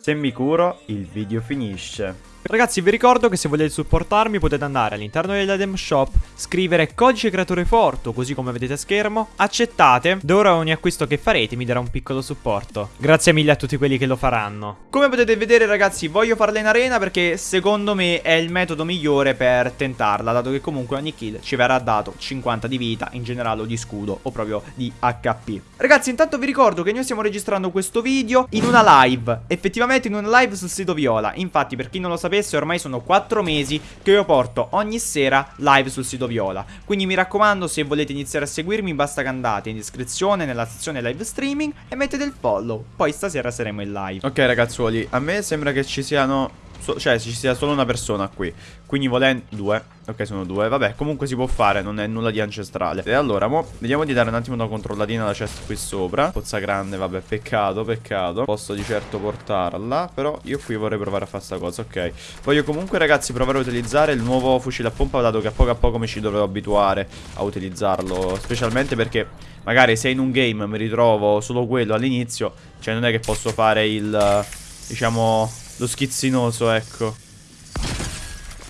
Se mi curo, il video finisce. Ragazzi vi ricordo che se volete supportarmi potete andare all'interno dell'Adem Shop, scrivere codice creatore Forto, così come vedete a schermo, accettate, da ora ogni acquisto che farete mi darà un piccolo supporto. Grazie mille a tutti quelli che lo faranno. Come potete vedere ragazzi voglio farla in arena perché secondo me è il metodo migliore per tentarla, dato che comunque ogni kill ci verrà dato 50 di vita, in generale o di scudo o proprio di HP. Ragazzi intanto vi ricordo che noi stiamo registrando questo video in una live, effettivamente in una live sul sito Viola, infatti per chi non lo sapesse sapesse ormai sono 4 mesi che io porto ogni sera live sul sito Viola. Quindi mi raccomando se volete iniziare a seguirmi basta che andate in descrizione nella sezione live streaming e mettete il follow. Poi stasera saremo in live. Ok ragazzuoli, a me sembra che ci siano So, cioè ci sia solo una persona qui. Quindi volendo Due. Ok sono due. Vabbè comunque si può fare Non è nulla di ancestrale. E allora mo Vediamo di dare un attimo una controllatina alla chest qui sopra. Pozza grande Vabbè peccato Peccato. Posso di certo portarla Però io qui vorrei provare a fare sta cosa Ok. Voglio comunque ragazzi provare a utilizzare Il nuovo fucile a pompa Dato che a poco a poco mi ci dovrò abituare A utilizzarlo Specialmente perché Magari se in un game mi ritrovo solo quello all'inizio Cioè non è che posso fare il Diciamo lo schizzinoso, ecco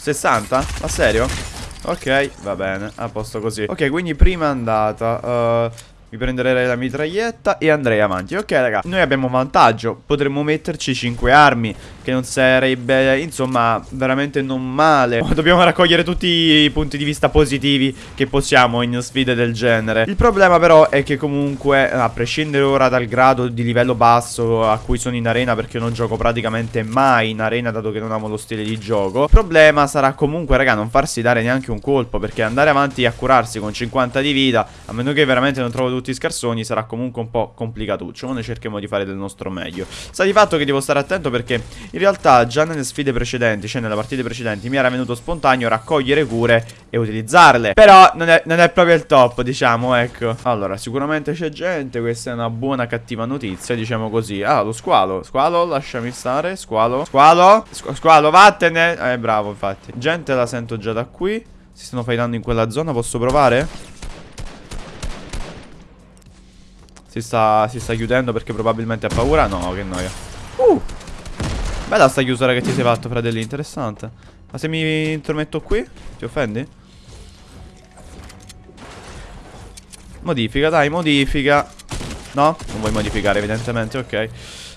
60? Ma serio? Ok, va bene, a posto così Ok, quindi prima andata uh, mi prenderei la mitraglietta e andrei avanti. Ok raga, noi abbiamo vantaggio. Potremmo metterci 5 armi Che non sarebbe, insomma, veramente non male. Dobbiamo raccogliere tutti i punti di vista positivi Che possiamo in sfide del genere. Il problema però è che comunque A prescindere ora dal grado di livello basso A cui sono in arena Perché non gioco praticamente mai in arena Dato che non amo lo stile di gioco Il problema sarà comunque raga non farsi dare neanche un colpo Perché andare avanti a curarsi con 50 di vita A meno che veramente non trovo tutti scarsoni sarà comunque un po' complicatuccio Ma noi cerchiamo di fare del nostro meglio. Sta di fatto che devo stare attento perché in realtà già nelle sfide precedenti Cioè nelle partite precedenti mi era venuto spontaneo raccogliere cure e utilizzarle. Però non è, non è proprio il top diciamo ecco. Allora sicuramente c'è gente Questa è una buona cattiva notizia diciamo così. Ah lo squalo. Squalo lasciami stare. Squalo. Squalo. Squ Squalo vattene. Eh bravo infatti. Gente la sento già da qui. Si stanno fightando in quella zona Posso provare? Si sta, si sta chiudendo perché probabilmente ha paura? No, che noia. Uh! Bella sta chiusura che ti sei fatto, fratelli, interessante. Ma se mi intrometto qui, ti offendi? Modifica, dai, modifica. No? Non vuoi modificare, evidentemente, ok.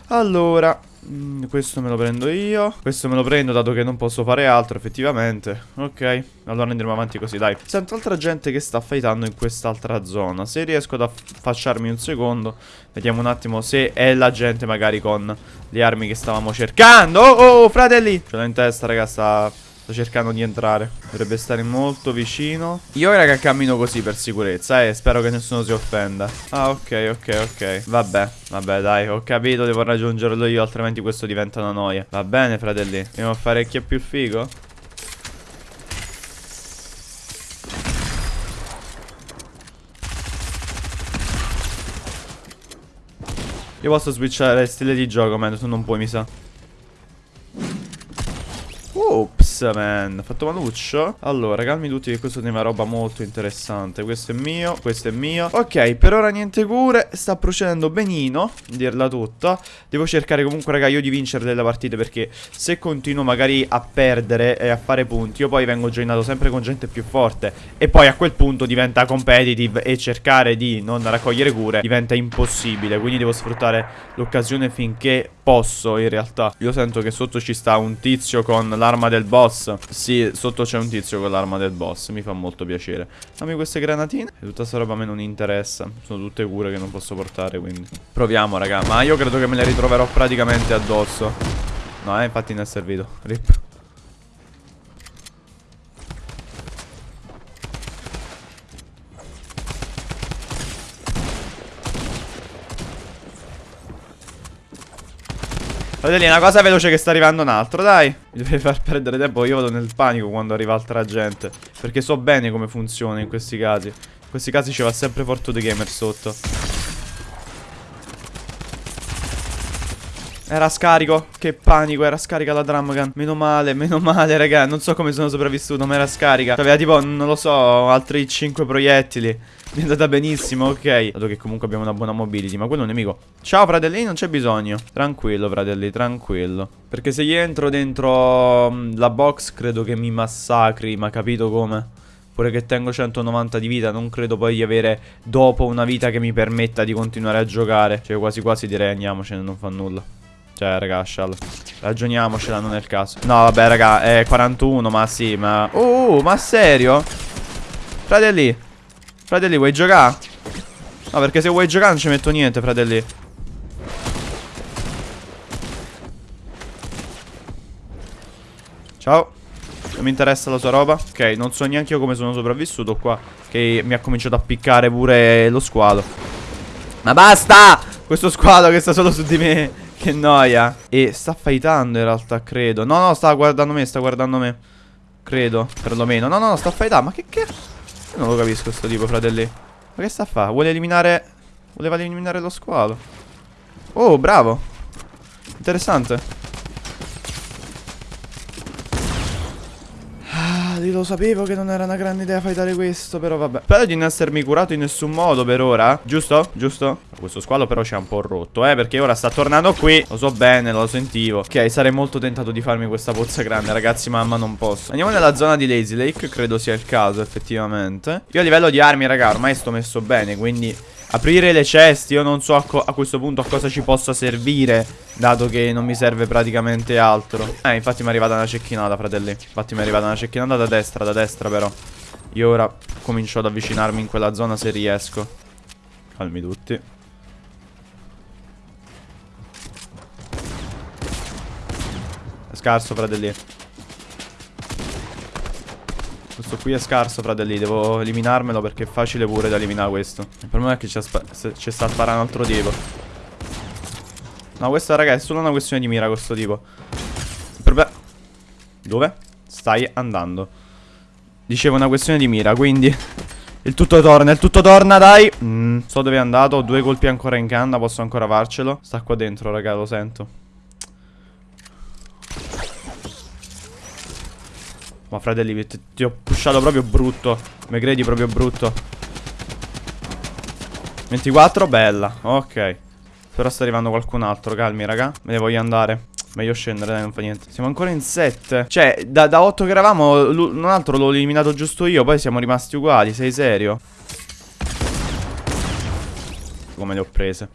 Allora, Mm, questo me lo prendo io. Questo me lo prendo dato che non posso fare altro effettivamente. Ok Allora andremo avanti così dai. Sento altra gente che sta fightando in quest'altra zona. Se riesco ad affacciarmi un secondo Vediamo un attimo se è la gente magari con le armi che stavamo cercando. Oh oh fratelli! Ce l'ho in testa raga sta Sto cercando di entrare. Dovrebbe stare molto vicino. Io raga cammino così per sicurezza eh Spero che nessuno si offenda. Ah ok ok ok. Vabbè Vabbè dai ho capito Devo raggiungerlo io Altrimenti questo diventa una noia. Va bene fratelli Andiamo a fare chi è più figo? Io posso switchare stile di gioco, ma tu non puoi, mi sa. Ops, man. Fatto maluccio. Allora, calmi tutti che questo è una roba molto interessante. Questo è mio, questo è mio. Ok, per ora niente cure. Sta procedendo benino, dirla tutta. Devo cercare comunque, raga, io di vincere delle partite perché se continuo magari a perdere e a fare punti, io poi vengo joinato sempre con gente più forte. E poi a quel punto diventa competitive e cercare di non raccogliere cure diventa impossibile. Quindi devo sfruttare l'occasione finché posso, in realtà. Io sento che sotto ci sta un tizio con l'arma del boss Sì, sotto c'è un tizio con l'arma del boss Mi fa molto piacere. Dammi queste granatine. E tutta sta roba a me non interessa. Sono tutte cure che non posso portare quindi. Proviamo raga Ma io credo che me le ritroverò praticamente addosso. No eh infatti ne è servito. Rip Fratelli, una cosa veloce che sta arrivando un altro, dai. Mi devi far perdere tempo, io vado nel panico quando arriva altra gente. Perché so bene come funziona in questi casi. In questi casi ci va sempre Forto The Gamer sotto. Era scarico. Che panico, era scarica la drum gun. Meno male, meno male, raga. Non so come sono sopravvissuto, ma era scarica. Aveva tipo, non lo so, altri 5 proiettili. Mi è andata benissimo, ok. Dato che comunque abbiamo una buona mobility. Ma quello è un nemico. Ciao, fratelli, non c'è bisogno. Tranquillo, fratelli, tranquillo. Perché se gli entro dentro mm, la box, credo che mi massacri. Ma capito come? Pure che tengo 190 di vita Non credo poi di avere dopo una vita che mi permetta di continuare a giocare Cioè quasi quasi direi andiamocene non fa nulla Cioè raga Shell Ragioniamocela non è il caso. No vabbè raga è 41 ma sì ma Oh ma serio? Fratelli Fratelli vuoi giocare? No perché se vuoi giocare non ci metto niente fratelli Ciao. Non mi interessa la sua roba. Ok, non so neanche io come sono sopravvissuto qua Che mi ha cominciato a piccare pure lo squalo. Ma basta! Questo squalo che sta solo su di me Che noia. E sta fightando in realtà, credo. No, no, sta guardando me, sta guardando me. Credo, perlomeno. No, no, no, sta fightando Ma che che... Io non lo capisco sto tipo, fratelli. Ma che sta a fare? Vuole eliminare... Voleva eliminare lo squalo. Oh, bravo. Interessante lo sapevo che non era una grande idea fightare questo, però vabbè. Spero di non essermi curato in nessun modo per ora. Giusto? Giusto? Questo squalo però ci ha un po' rotto, eh, perché ora sta tornando qui. Lo so bene, lo sentivo. Ok, sarei molto tentato di farmi questa pozza grande, ragazzi, mamma non posso. Andiamo nella zona di Lazy Lake, credo sia il caso, effettivamente. Io a livello di armi, raga, ormai sto messo bene, quindi... Aprire le ceste, io non so a, a, questo punto a cosa ci possa servire Dato che non mi serve praticamente altro. Eh, infatti mi è arrivata una cecchinata, fratelli. Infatti mi è arrivata una cecchinata da destra, da destra però. Io ora comincio ad avvicinarmi in quella zona se riesco. Calmi tutti. È scarso, fratelli questo qui è scarso, fratelli. Devo eliminarmelo perché è facile pure da eliminare questo. Il problema è che ci sta a sparare un altro tipo. No, questa, raga, è solo una questione di mira questo tipo. Il problema... Dove? Stai andando. Dicevo una questione di mira, quindi... Il tutto torna, il tutto torna, dai. Mm, so dove è andato, ho due colpi ancora in canna, posso ancora farcelo. Sta qua dentro, raga, lo sento. Ma fratelli, ti ho pushato proprio brutto. Credi proprio brutto. 24, bella. Ok. Però sta arrivando qualcun altro. Calmi, raga. Me ne voglio andare. Meglio scendere, dai, non fa niente. Siamo ancora in 7. Cioè, da, da 8 che eravamo, un altro l'ho eliminato giusto io. Poi siamo rimasti uguali. Sei serio? Come le ho prese.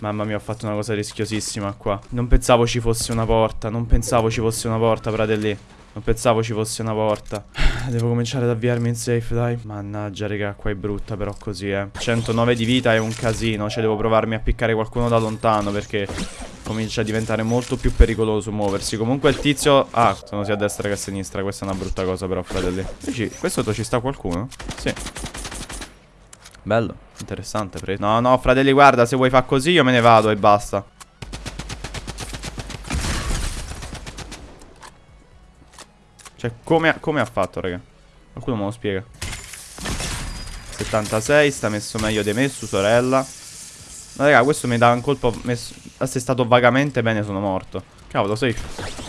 Mamma mia, ho fatto una cosa rischiosissima qua. Non pensavo ci fosse una porta. Non pensavo ci fosse una porta, fratelli. Non pensavo ci fosse una porta. Devo cominciare ad avviarmi in safe, dai. Mannaggia, raga, qua è brutta però così, eh. 109 di vita è un casino Cioè, devo provarmi a piccare qualcuno da lontano Perché comincia a diventare molto più pericoloso muoversi. Comunque il tizio... Ah, sono sia a destra che a sinistra Questa è una brutta cosa però, fratelli. Dici, qui sotto ci sta qualcuno? Sì. Bello, interessante No, no, fratelli, guarda, se vuoi far così io me ne vado e basta Cioè, come ha, come ha fatto, raga? Qualcuno me lo spiega. 76, sta messo meglio di me, su sorella. Ma raga, questo mi dà un colpo messo... assestato vagamente bene, sono morto. Cavolo, safe.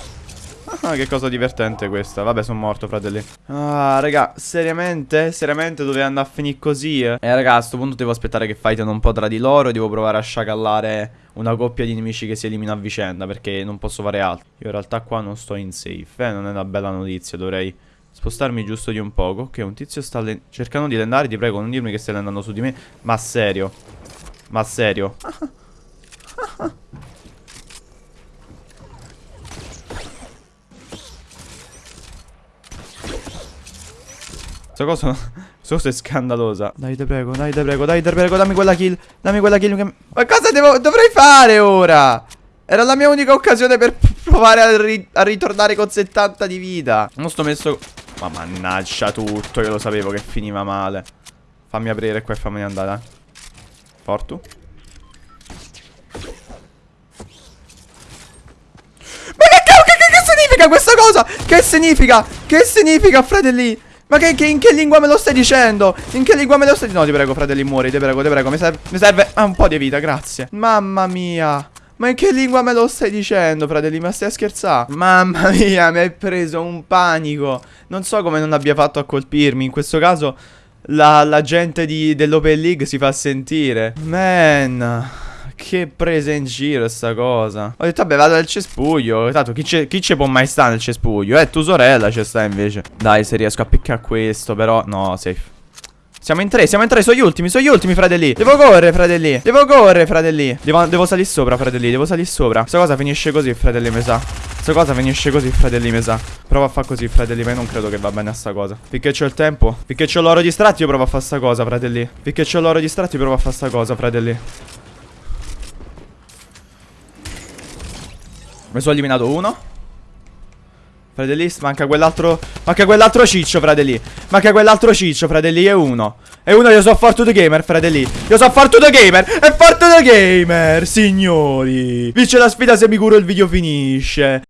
Ah, che cosa divertente questa. Vabbè, sono morto, fratelli. Ah, raga, seriamente? Seriamente dove andare a finire così? Eh, eh raga, a sto punto devo aspettare che fightino un po' tra di loro e devo provare a sciacallare una coppia di nemici che si elimina a vicenda, perché non posso fare altro. Io in realtà qua non sto in safe, eh, non è una bella notizia, dovrei spostarmi giusto di un poco. Ok, un tizio sta cercando di lendare, ti prego, non dirmi che stai andando su di me. Ma serio? Ma serio? Questa cosa, questa cosa è scandalosa. Dai, te prego, dai, te prego, dai, te prego, dammi quella kill. Dammi quella kill. Che... Ma cosa devo, dovrei fare ora? Era la mia unica occasione per provare a, ri a ritornare con 70 di vita. Non sto messo... Ma mannaggia tutto, io lo sapevo che finiva male. Fammi aprire qua e fammi andare. Fortu. Ma che, che, che, che significa questa cosa? Che significa? Che significa, fratelli? Ma che, che, in che lingua me lo stai dicendo? In che lingua me lo stai dicendo? No, ti prego, fratelli, muori, ti prego, ti prego. Mi serve, mi serve ah, un po' di vita, grazie. Mamma mia. Ma in che lingua me lo stai dicendo, fratelli? Ma stai a scherzare? Mamma mia, mi hai preso un panico. Non so come non abbia fatto a colpirmi. In questo caso la, la gente dell'Open League si fa sentire. Man. Che presa in giro sta cosa. Ho detto, vabbè, vado al cespuglio. Tanto chi ci può mai stare nel cespuglio? Eh, tu sorella ci sta invece. Dai, se riesco a piccare questo, però. No, safe. Siamo in tre, siamo in tre, sono gli ultimi, sono gli ultimi, fratelli. Devo correre, fratelli. Devo correre, fratelli. Devo, devo salire sopra, fratelli. Devo salire sopra. Questa cosa finisce così, fratelli, mi sa. Questa cosa finisce così, fratelli, mi sa. Prova a fare così, fratelli, ma io non credo che va bene a sta cosa. Finché c'ho il tempo. Finché c'ho l'oro distratti, io provo a fare sta cosa, fratelli. Finché c'ho l'oro distratti, io provo a fare sta cosa, fratelli. Mi sono eliminato uno. Fratelli, manca quell'altro. Manca quell'altro ciccio, fratelli. Manca quell'altro ciccio, fratelli. È uno. E uno io so Fortune Gamer, fratelli. Io so Fortune Gamer. È Fortune Gamer, signori. Vince la sfida se mi curo il video finisce.